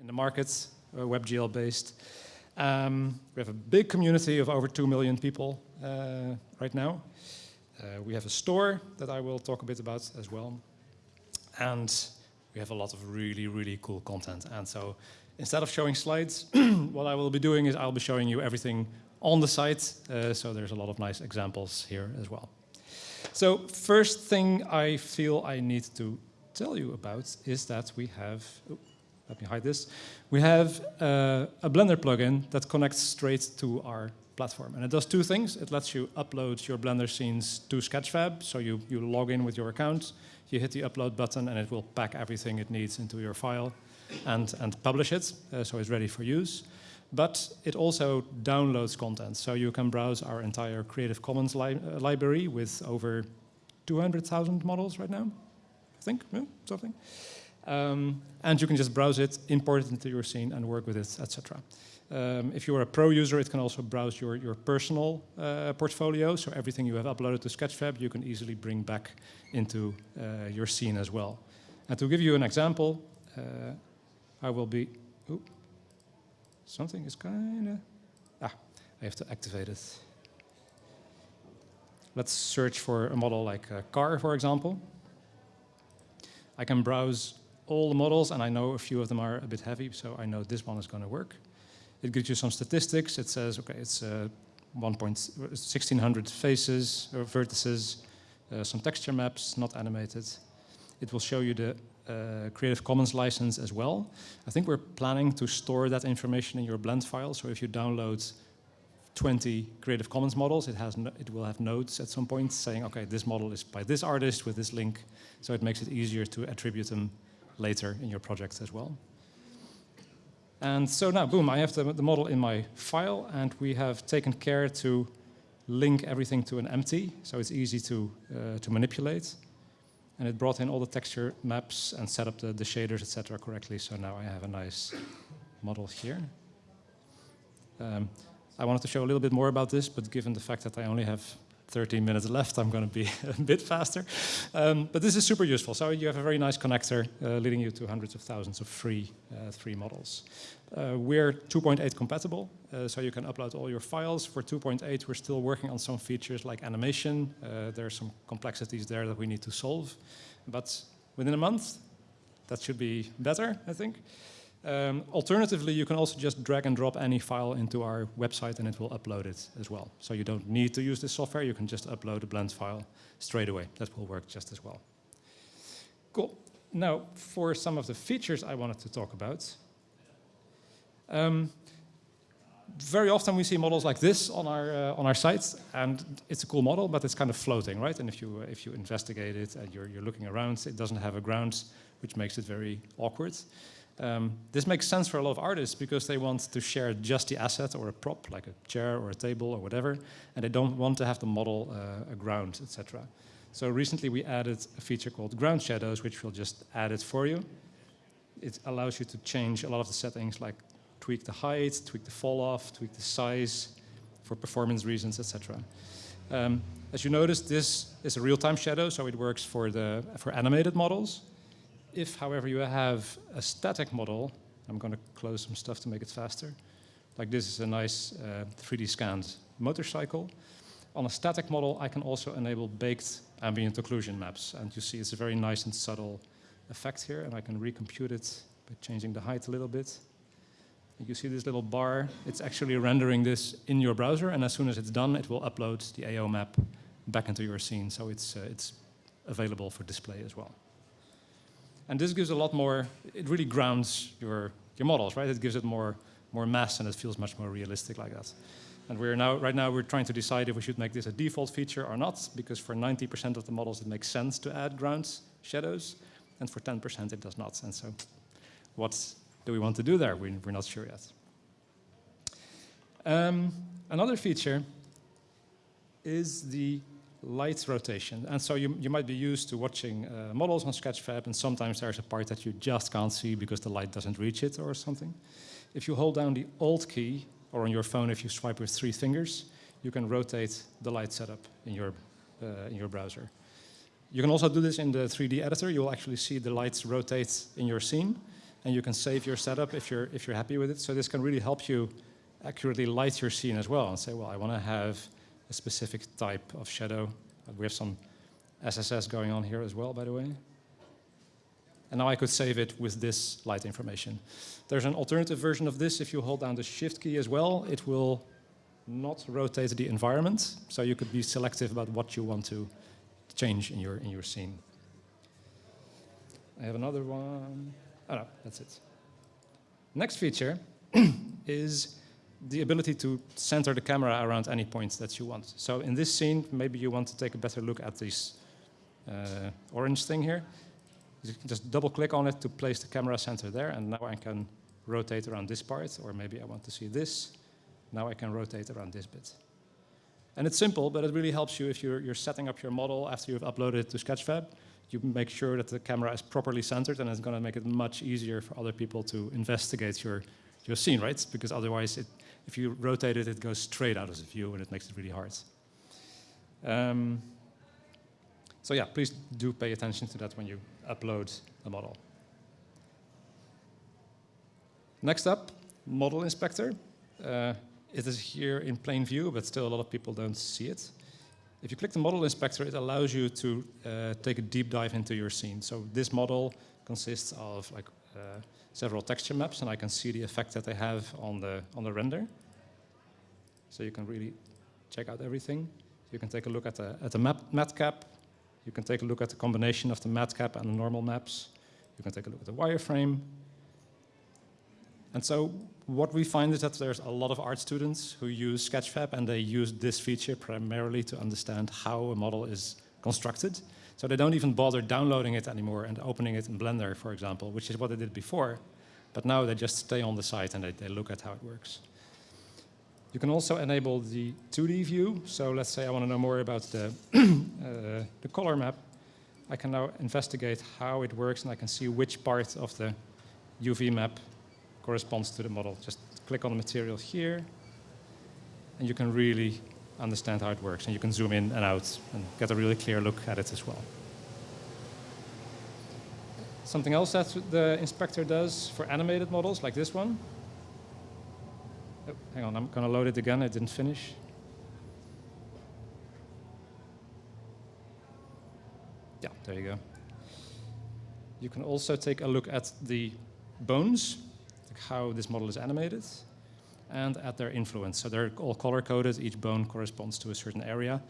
in the markets, uh, WebGL based. Um, we have a big community of over 2 million people uh, right now. Uh, we have a store that I will talk a bit about as well. And we have a lot of really, really cool content. And so instead of showing slides, what I will be doing is I'll be showing you everything on the site. Uh, so there's a lot of nice examples here as well. So first thing I feel I need to tell you about is that we have, let me hide this, we have uh, a Blender plugin that connects straight to our platform. And it does two things. It lets you upload your Blender scenes to Sketchfab. So you, you log in with your account, you hit the upload button, and it will pack everything it needs into your file and, and publish it, uh, so it's ready for use. But it also downloads content. So you can browse our entire Creative Commons li uh, library with over 200,000 models right now, I think, yeah, something. Um, and you can just browse it, import it into your scene, and work with it, etc. Um, if you're a pro user, it can also browse your, your personal uh, portfolio. So everything you have uploaded to Sketchfab, you can easily bring back into uh, your scene as well. And to give you an example, uh, I will be, ooh, something is kind of, ah, I have to activate it. Let's search for a model like a car, for example. I can browse all the models, and I know a few of them are a bit heavy, so I know this one is going to work. It gives you some statistics. It says, okay, it's uh, 1.1600 faces or vertices, uh, some texture maps, not animated. It will show you the uh, Creative Commons license as well. I think we're planning to store that information in your blend file. So if you download 20 Creative Commons models, it, has no, it will have notes at some point saying, okay, this model is by this artist with this link. So it makes it easier to attribute them later in your projects as well. And so now, boom, I have the, the, model in my file, and we have taken care to link everything to an empty, so it's easy to, uh, to manipulate. And it brought in all the texture maps and set up the, the shaders, etc. correctly, so now I have a nice model here. Um, I wanted to show a little bit more about this, but given the fact that I only have 13 minutes left, I'm going to be a bit faster. Um, but this is super useful. So you have a very nice connector uh, leading you to hundreds of thousands of free, uh, free models. Uh, we're 2.8 compatible, uh, so you can upload all your files. For 2.8, we're still working on some features like animation. Uh, there are some complexities there that we need to solve. But within a month, that should be better, I think. Um, alternatively, you can also just drag and drop any file into our website and it will upload it as well. So you don't need to use this software, you can just upload a blend file straight away. That will work just as well. Cool. Now, for some of the features I wanted to talk about. Um, very often we see models like this on our uh, on our site, and it's a cool model, but it's kind of floating, right? And if you if you investigate it and you're you're looking around, it doesn't have a ground, which makes it very awkward. Um, this makes sense for a lot of artists because they want to share just the asset or a prop, like a chair or a table or whatever, and they don't want to have to model uh, a ground, etc. So recently we added a feature called ground shadows, which we'll just add it for you. It allows you to change a lot of the settings, like tweak the height, tweak the fall off, tweak the size for performance reasons, etc. Um, as you notice, this is a real-time shadow, so it works for the for animated models. If, however, you have a static model, I'm going to close some stuff to make it faster. Like this is a nice uh, 3D scanned motorcycle. On a static model, I can also enable baked ambient occlusion maps. And you see it's a very nice and subtle effect here. And I can recompute it by changing the height a little bit. You see this little bar. It's actually rendering this in your browser. And as soon as it's done, it will upload the AO map back into your scene. So it's, uh, it's available for display as well. And this gives a lot more, it really grounds your, your models, right? It gives it more, more mass and it feels much more realistic like that. And we're now, right now we're trying to decide if we should make this a default feature or not, because for 90% of the models it makes sense to add grounds shadows, and for 10% it does not. And so what do we want to do there? We, are not sure yet. Um, another feature is the light rotation. And so you, you might be used to watching uh, models on Sketchfab, and sometimes there's a part that you just can't see because the light doesn't reach it or something. If you hold down the Alt key, or on your phone if you swipe with three fingers, you can rotate the light setup in your, uh, in your browser. You can also do this in the 3D editor. You'll actually see the lights rotate in your scene. and you can save your setup if you're, if you're happy with it. So this can really help you accurately light your scene as well and say, well, I want to have a specific type of shadow. Uh, we have some SSS going on here as well, by the way. And now I could save it with this light information. There's an alternative version of this. If you hold down the Shift key as well, it will not rotate the environment. So you could be selective about what you want to change in your, in your scene. I have another one. Oh no, that's it. Next feature is the ability to center the camera around any point that you want. So in this scene, maybe you want to take a better look at this uh, orange thing here. You can just double click on it to place the camera center there, and now I can rotate around this part, or maybe I want to see this. Now I can rotate around this bit. And it's simple, but it really helps you if you're, you're setting up your model after you've uploaded it to Sketchfab. You make sure that the camera is properly centered, and it's going to make it much easier for other people to investigate your, your scene, right? Because otherwise, it, if you rotate it, it goes straight out of the view, and it makes it really hard. Um, so yeah, please do pay attention to that when you upload a model. Next up, Model Inspector. Uh, it is here in plain view, but still a lot of people don't see it. If you click the Model Inspector, it allows you to uh, take a deep dive into your scene. So this model consists of like uh, several texture maps, and I can see the effect that they have on the, on the render. So you can really check out everything. You can take a look at the, at the map, matcap, you can take a look at the combination of the matcap and the normal maps. You can take a look at the wireframe. And so what we find is that there's a lot of art students who use Sketchfab and they use this feature primarily to understand how a model is constructed. So they don't even bother downloading it anymore and opening it in Blender, for example, which is what they did before. But now they just stay on the site and they, they look at how it works. You can also enable the 2D view. So let's say I want to know more about the, uh, the color map. I can now investigate how it works and I can see which part of the UV map corresponds to the model. Just click on the material here and you can really understand how it works. And you can zoom in and out and get a really clear look at it as well. Something else that the inspector does for animated models, like this one, Oh, hang on, I'm going to load it again. I didn't finish. Yeah, there you go. You can also take a look at the bones, like how this model is animated, and at their influence. So they're all color-coded. Each bone corresponds to a certain area.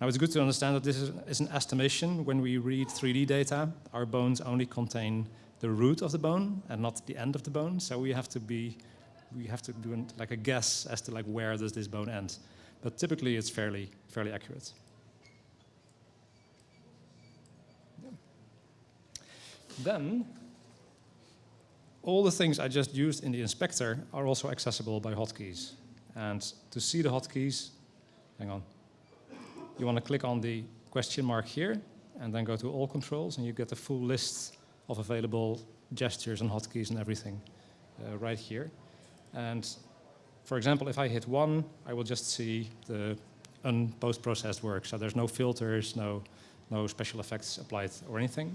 Now, it's good to understand that this is, an estimation. When we read 3D data, our bones only contain the root of the bone and not the end of the bone. So we have to be we have to do like a guess as to like where does this bone end. But typically it's fairly, fairly accurate. Then, all the things I just used in the inspector are also accessible by hotkeys. And to see the hotkeys, hang on, you want to click on the question mark here, and then go to all controls, and you get the full list of available gestures and hotkeys and everything uh, right here. And for example, if I hit one, I will just see the unpost-processed work. So there's no filters, no, no special effects applied or anything.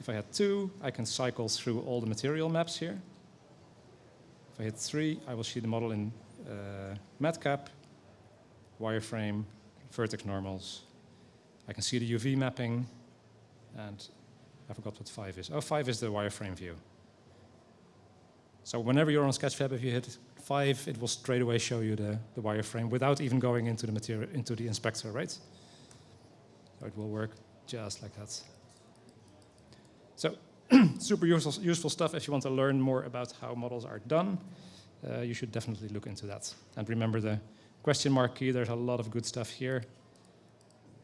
If I hit two, I can cycle through all the material maps here. If I hit three, I will see the model in uh, matcap, wireframe, vertex normals. I can see the UV mapping, and I forgot what five is. Oh, five is the wireframe view. So whenever you're on Sketchfab, if you hit five, it will straight away show you the, the wireframe without even going into the material into the inspector, right? So it will work just like that. So super useful, useful stuff if you want to learn more about how models are done. Uh, you should definitely look into that. And remember the question mark key, there's a lot of good stuff here,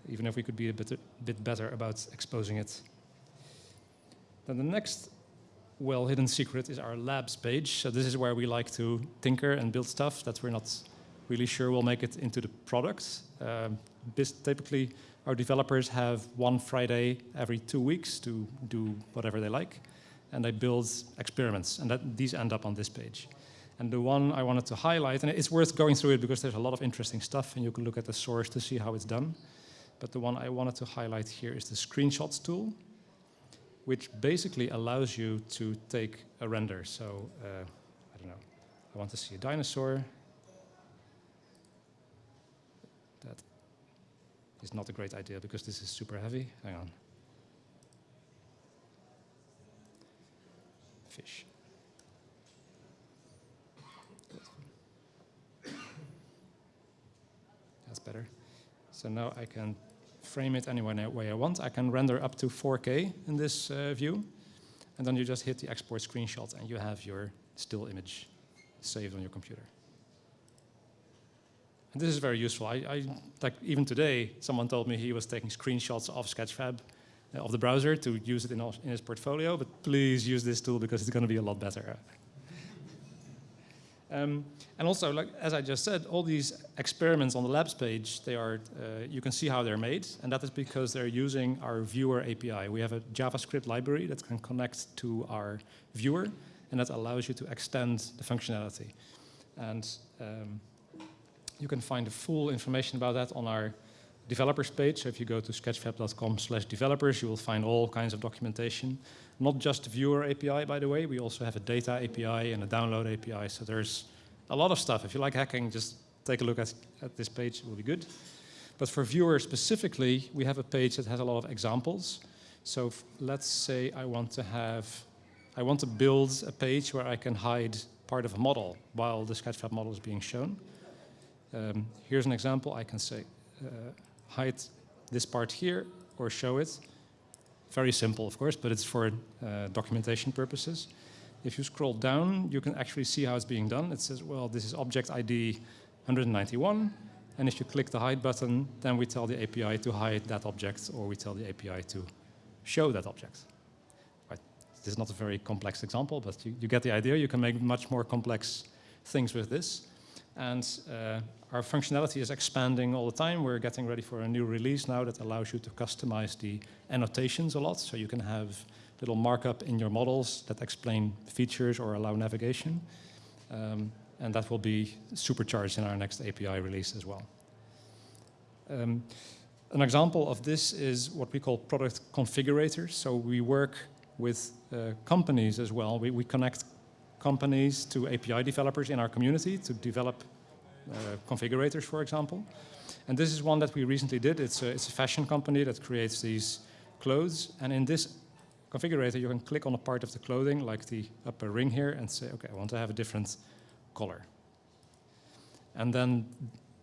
even if we could be a bit, bit better about exposing it. Then the next well hidden secret is our labs page. So this is where we like to tinker and build stuff that we're not really sure will make it into the product. Um, typically, our developers have one Friday every two weeks to do whatever they like, and they build experiments, and that, these end up on this page. And the one I wanted to highlight, and it's worth going through it because there's a lot of interesting stuff, and you can look at the source to see how it's done. But the one I wanted to highlight here is the screenshots tool. which basically allows you to take a render. So, uh, I don't know, I want to see a dinosaur. Is not a great idea because this is super heavy. Hang on. Fish. That's better. So now I can frame it any way I want. I can render up to 4K in this uh, view. And then you just hit the export screenshot and you have your still image saved on your computer. And this is very useful. I, I, like even today, someone told me he was taking screenshots of Sketchfab uh, of the browser to use it in, in his portfolio, but please use this tool because it's going to be a lot better. Um, and also, like as I just said, all these experiments on the labs page, they are uh, you can see how they're made, and that is because they're using our viewer API. We have a JavaScript library that can connect to our viewer, and that allows you to extend the functionality. And um, you can find the full information about that on our developers page. So if you go to sketchfab.com slash developers, you will find all kinds of documentation. Not just the viewer API, by the way. We also have a data API and a download API. So there's a lot of stuff. If you like hacking, just take a look at, at this page. It will be good. But for viewers specifically, we have a page that has a lot of examples. So let's say I want to have, I want to build a page where I can hide part of a model while the Sketchfab model is being shown. Um, here's an example. I can say, uh, hide this part here or show it. Very simple, of course, but it's for uh, documentation purposes. If you scroll down, you can actually see how it's being done. It says, well, this is object ID 191. And if you click the hide button, then we tell the API to hide that object, or we tell the API to show that object. Right. This is not a very complex example, but you, you get the idea. You can make much more complex things with this. And uh, our functionality is expanding all the time. We're getting ready for a new release now that allows you to customize the annotations a lot. So you can have little markup in your models that explain features or allow navigation. Um, and that will be supercharged in our next API release as well. Um, an example of this is what we call product configurators. So we work with uh, companies as well. We, we connect companies to API developers in our community to develop uh, configurators, for example. And this is one that we recently did. It's a, it's a fashion company that creates these clothes. And in this configurator, you can click on a part of the clothing, like the upper ring here, and say, OK, I want to have a different color. And then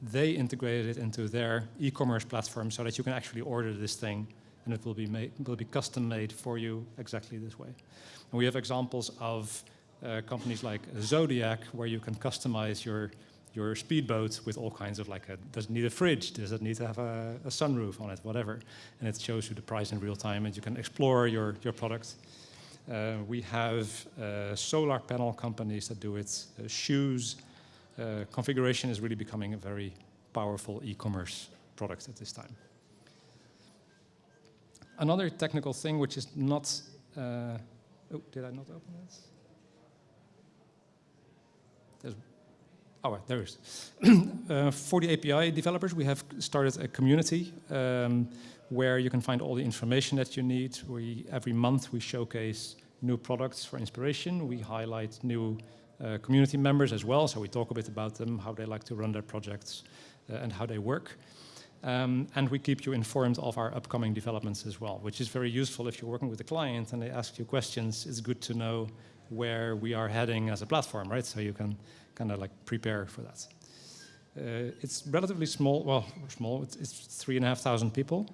they integrated it into their e-commerce platform so that you can actually order this thing and it will be made will be custom made for you exactly this way. And we have examples of companies like Zodiac where you can customize your your speedboat with all kinds of like, a, does it need a fridge? Does it need to have a, a, sunroof on it? Whatever. And it shows you the price in real time and you can explore your, your product. Uh, we have uh, solar panel companies that do it. Uh, shoes. Uh, configuration is really becoming a very powerful e-commerce product at this time. Another technical thing which is not, uh, oh, did I not open this? There's Oh, there is. uh, for the API developers, we have started a community um, where you can find all the information that you need. We, every month we showcase new products for inspiration. We highlight new uh, community members as well, so we talk a bit about them, how they like to run their projects, uh, and how they work. Um, and we keep you informed of our upcoming developments as well, which is very useful if you're working with a client and they ask you questions. It's good to know where we are heading as a platform, right? So you can kind of like prepare for that. Uh, it's relatively small, well, small, it's, it's three and a half thousand people.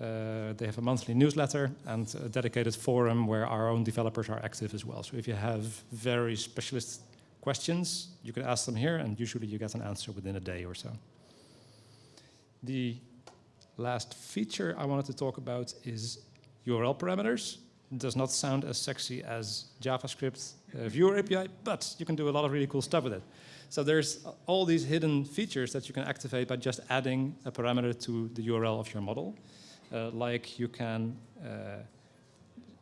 Uh, they have a monthly newsletter and a dedicated forum where our own developers are active as well. So if you have very specialist questions, you can ask them here and usually you get an answer within a day or so. The last feature I wanted to talk about is URL parameters does not sound as sexy as JavaScript uh, viewer API, but you can do a lot of really cool stuff with it. So there's all these hidden features that you can activate by just adding a parameter to the URL of your model. Uh, like you can uh,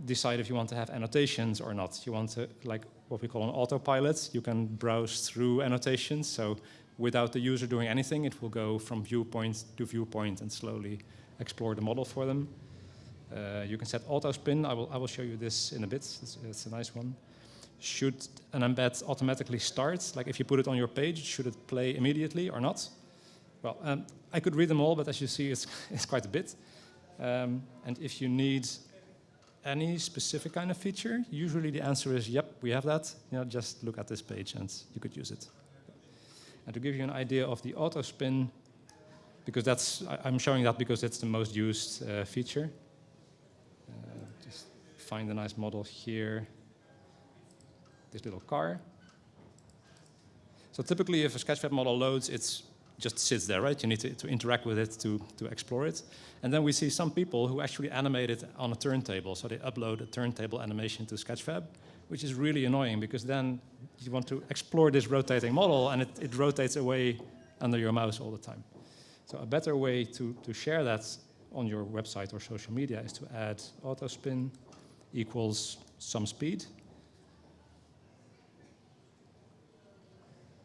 decide if you want to have annotations or not. You want to, like what we call an autopilot, you can browse through annotations. So without the user doing anything, it will go from viewpoint to viewpoint and slowly explore the model for them. Uh, you can set auto spin. I will, I will show you this in a bit. It's, it's, a nice one. Should an embed automatically start? Like if you put it on your page, should it play immediately or not? Well, um, I could read them all, but as you see, it's, it's quite a bit. Um, and if you need any specific kind of feature, usually the answer is, yep, we have that. You know, just look at this page and you could use it. And to give you an idea of the auto spin, because that's, I, am showing that because it's the most used uh, feature. Find a nice model here. This little car. So typically if a Sketchfab model loads, it's just sits there, right? You need to, to interact with it to, to explore it. And then we see some people who actually animate it on a turntable. So they upload a turntable animation to Sketchfab, which is really annoying because then you want to explore this rotating model and it, it rotates away under your mouse all the time. So a better way to, to share that on your website or social media is to add autospin equals some speed.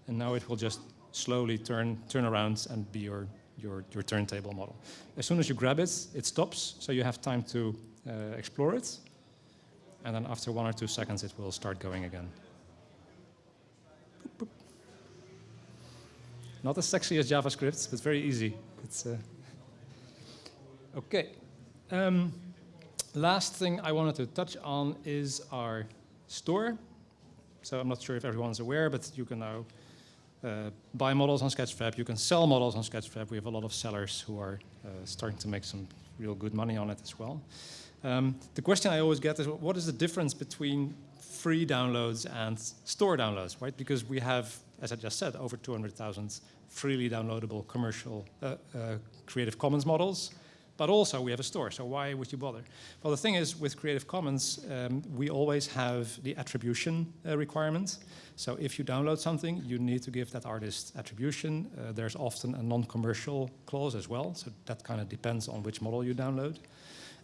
And now it will just slowly turn, turn around and be your, your, your turntable model. As soon as you grab it, it stops, so you have time to uh, explore it. And then after one or two seconds, it will start going again. Boop, boop. Not as sexy as JavaScript, but very easy. It's, uh... Okay. Um, last thing I wanted to touch on is our store. So I'm not sure if everyone's aware, but you can now uh, buy models on Sketchfab. You can sell models on Sketchfab. We have a lot of sellers who are uh, starting to make some real good money on it as well. Um, the question I always get is, what is the difference between free downloads and store downloads, right? Because we have, as I just said, over 200,000 freely downloadable commercial uh, uh, Creative Commons models but also we have a store, so why would you bother? Well, the thing is, with Creative Commons, um, we always have the attribution uh. So if you download something, you need to give that artist attribution. Uh, there's often a non-commercial clause as well, so that kind of depends on which model you download.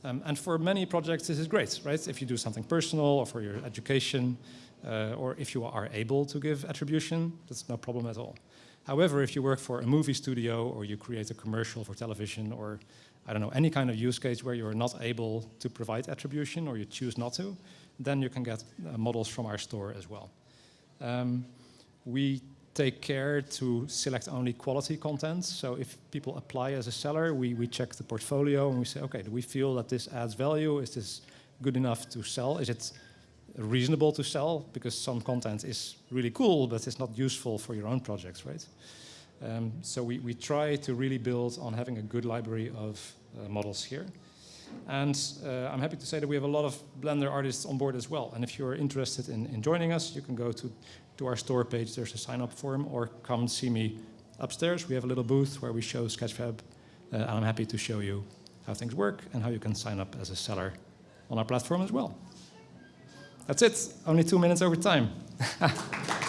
Um, and for many projects, this is great, right? If you do something personal or for your education, uh, or if you are able to give attribution, that's no problem at all. However, if you work for a movie studio or you create a commercial for television or I don't know, any kind of use case where you're not able to provide attribution or you choose not to, then you can get uh, models from our store as well. Um, we take care to select only quality content. So if people apply as a seller, we, we check the portfolio and we say, okay, do we feel that this adds value? Is this good enough to sell? Is it reasonable to sell? Because some content is really cool, but it's not useful for your own projects, right? Um, so we, we try to really build on having a good library of uh, models here. And uh, I'm happy to say that we have a lot of Blender artists on board as well. And if you're interested in, in joining us, you can go to, to our store page. There's a sign up form or come see me upstairs. We have a little booth where we show Sketchfab. Uh, and I'm happy to show you how things work and how you can sign up as a seller on our platform as well. That's it. Only two minutes over time.